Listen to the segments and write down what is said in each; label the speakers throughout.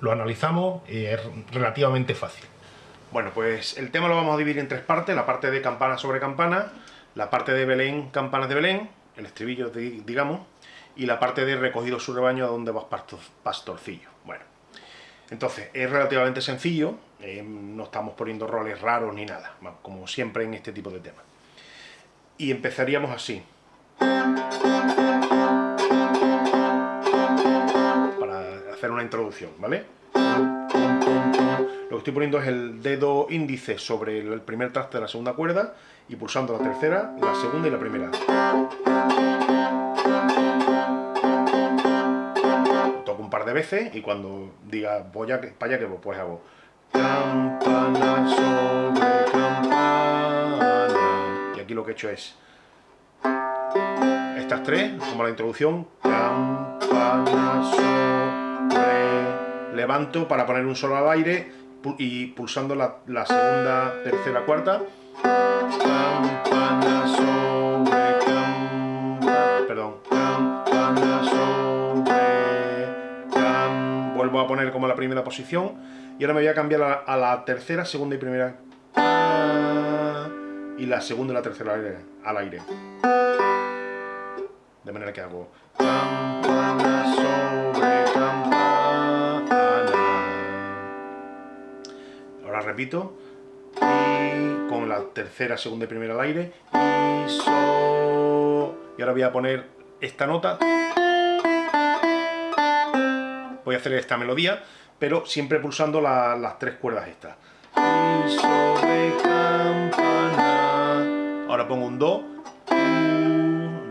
Speaker 1: lo analizamos es relativamente fácil. Bueno, pues el tema lo vamos a dividir en tres partes, la parte de campana sobre campana, la parte de Belén, campanas de Belén, el estribillo, digamos, y la parte de recogido su rebaño a donde vas pastorcillo. Bueno, entonces es relativamente sencillo, eh, no estamos poniendo roles raros ni nada, como siempre en este tipo de temas. Y empezaríamos así. Hacer una introducción, ¿vale? Lo que estoy poniendo es el dedo índice sobre el primer traste de la segunda cuerda y pulsando la tercera, la segunda y la primera. Toco un par de veces y cuando diga voy a, para allá que pues hago y aquí lo que he hecho es estas tres, como la introducción levanto para poner un solo al aire y pulsando la, segunda, tercera, cuarta. Perdón, vuelvo a poner como la primera posición y ahora me voy a cambiar a, la tercera, segunda y primera. Y la segunda y la tercera al aire, al aire. de manera que hago repito y con la tercera, segunda y primera al aire, y ahora voy a poner esta nota, voy a hacer esta melodía, pero siempre pulsando las tres cuerdas estas. Ahora pongo un do,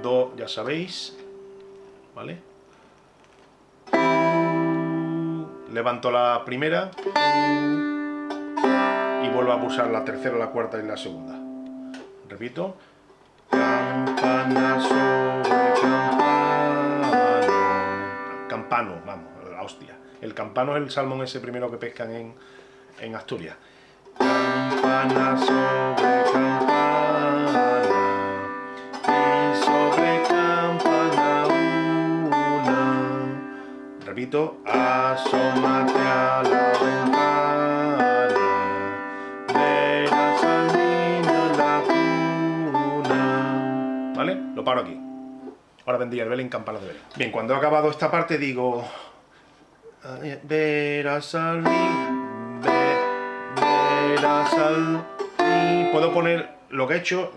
Speaker 1: do, ya sabéis, ¿vale? Levanto la primera, vuelvo a pulsar la tercera, la cuarta y la segunda. Repito. Campano. Vamos, la hostia. El campano es el salmón ese primero que pescan en, en Asturias. Campana sobre campana. Repito. Asómate Ahora vendría el Belén, campanas de Belén. Bien, cuando he acabado esta parte digo... Verás al verás al Puedo poner lo que he hecho,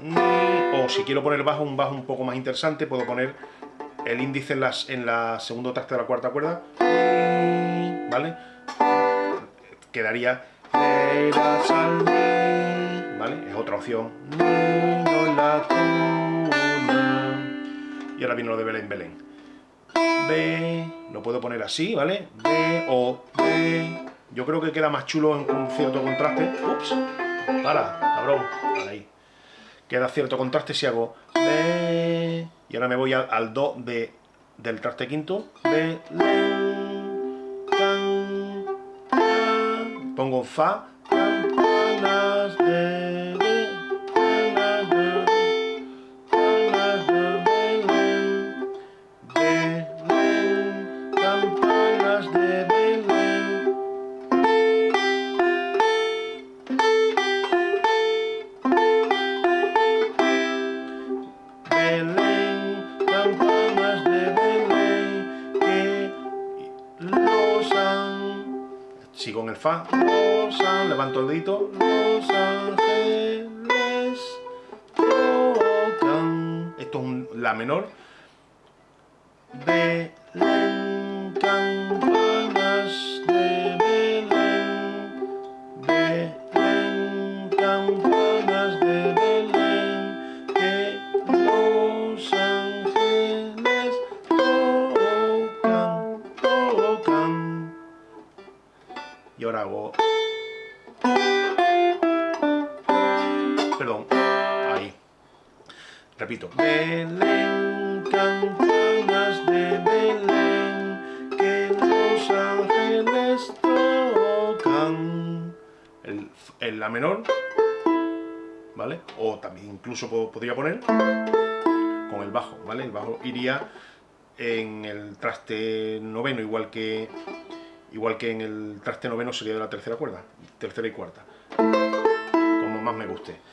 Speaker 1: o si quiero poner bajo, un bajo un poco más interesante, puedo poner el índice en, las, en la segundo traste de la cuarta cuerda, ¿vale? Quedaría ¿vale? Es otra opción. Y ahora viene lo de Belén, Belén. B, lo puedo poner así, ¿vale? B, O, B. Yo creo que queda más chulo con cierto contraste. Ups, para, cabrón, ahí. Queda cierto contraste si hago B. Y ahora me voy al, Do de, del traste quinto. B, Pongo Fa, Fa, los levanto el dedito, los ángeles tocan, esto es un La menor, Perdón, ahí. Repito. Belén, campanas de Belén, que los ángeles tocan. El, La menor, ¿vale? O también incluso podría poner con el bajo, ¿vale? El bajo iría en el traste noveno, igual que igual que en el traste noveno sería de la tercera cuerda, tercera y cuarta, como más me guste.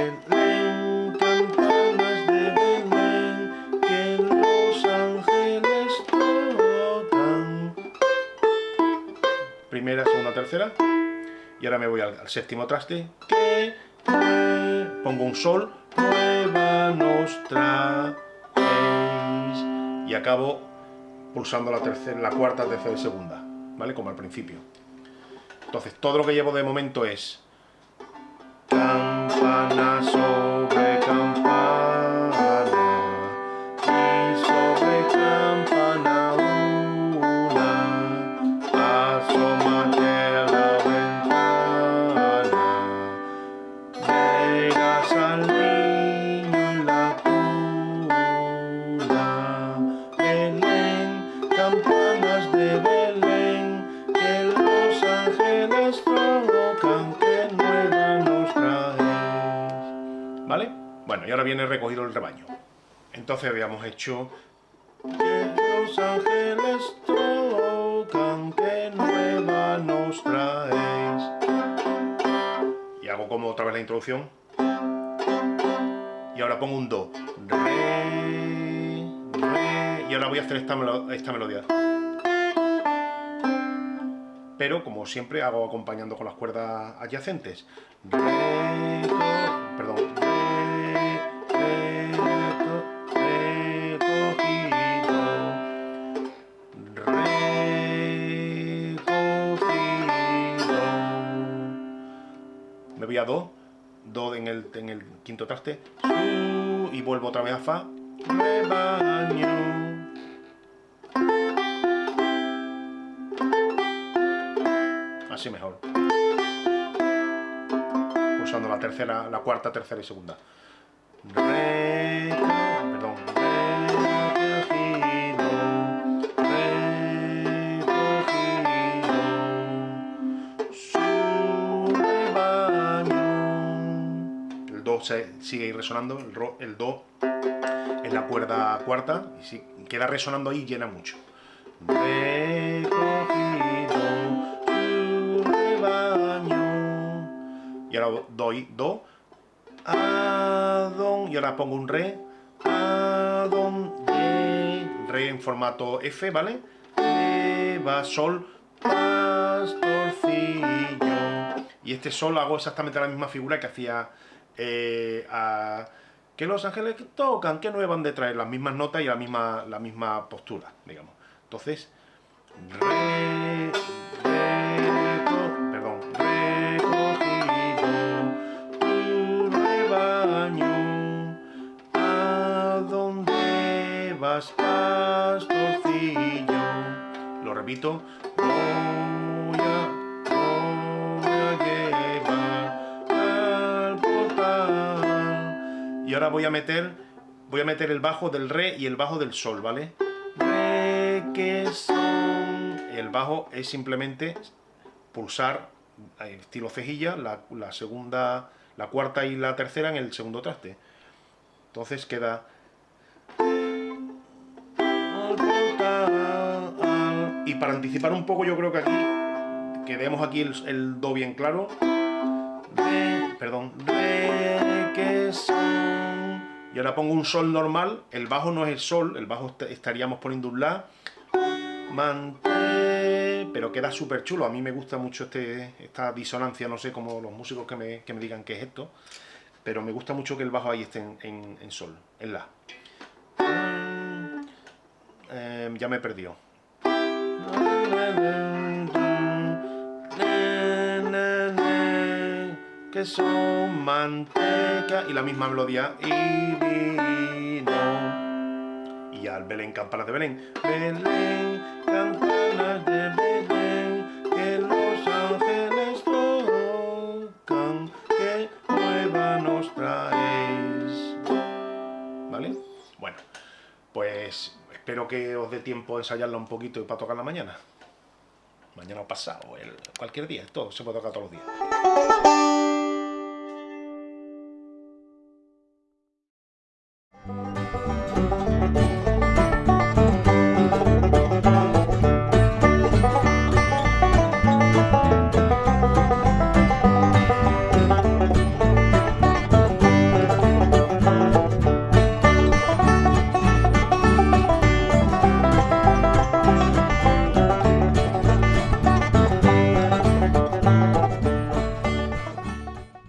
Speaker 1: De que los ángeles. Primera, segunda, tercera. Y ahora me voy al, séptimo traste, que, pongo un sol, nueva nostra y acabo pulsando la, tercera, la cuarta, tercera y segunda, ¿vale? Como al principio. Entonces, todo lo que llevo de momento es campana sobre y ahora viene recogido el rebaño. Entonces habíamos hecho que los ángeles tocan que nueva nos traes y hago como otra vez la introducción. Y ahora pongo un do. Re, re y ahora voy a hacer esta, melo esta melodía. Pero como siempre hago acompañando con las cuerdas adyacentes. Re, do, perdón me voy a do do en el, en el quinto traste y vuelvo otra vez a fa. Rebaño así mejor. Pulsando la tercera, la cuarta, tercera y segunda. Re, se sigue ahí resonando el, do en la cuerda cuarta y si queda resonando ahí llena mucho. Recogido su rebaño. Y ahora doy do. A don y ahora pongo un re. De re en formato F vale re va sol pastorcillo. Y este sol hago exactamente la misma figura que hacía eh, a que los ángeles tocan, que no van de traer las mismas notas y la misma, la misma postura, digamos. Entonces, perdón, recogido tu rebaño, a donde vas pastorcillo. Lo repito, voy Y ahora voy a meter, voy a meter el bajo del re y el bajo del sol, ¿vale? Re, que son. El bajo es simplemente pulsar eh, estilo cejilla, la, la segunda, la cuarta y la tercera en el segundo traste. Entonces queda y para anticipar un poco yo creo que aquí que demos aquí el, el do bien claro perdón que son y ahora pongo un sol normal el bajo no es el sol el bajo est estaríamos poniendo un la mante pero queda súper chulo. A mí me gusta mucho este, esta disonancia no sé como los músicos que me, que me digan qué es esto pero me gusta mucho que el bajo ahí esté en, en, en sol en la. Eh, ya me he y la misma melodía. Y vino. Y ya el Belén campanas de Belén. Belén campanas de Belén que los ángeles tocan que nueva nos traes. ¿vale? bueno pues espero que os dé tiempo a ensayarla un poquito y para tocarla mañana. Mañana o pasado, el, cualquier día, todo, se puede tocar todos los días.